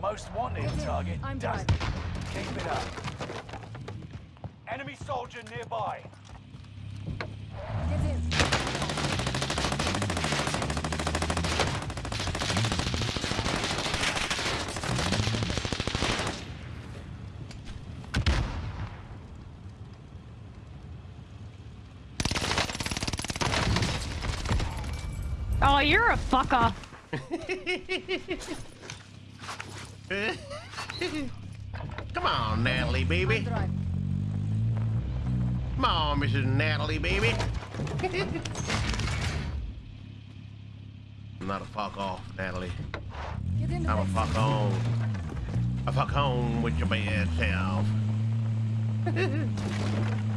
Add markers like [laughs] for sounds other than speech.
Most wanted target I'm done. Keep it up. Enemy soldier nearby. Get in. Oh, you're a fucker. [laughs] [laughs] Come on, Natalie, baby. Come on, Mrs. Natalie, baby. [laughs] I'm not a fuck off, Natalie. Get in the I'm a fuck on. A fuck on with your bad self. [laughs]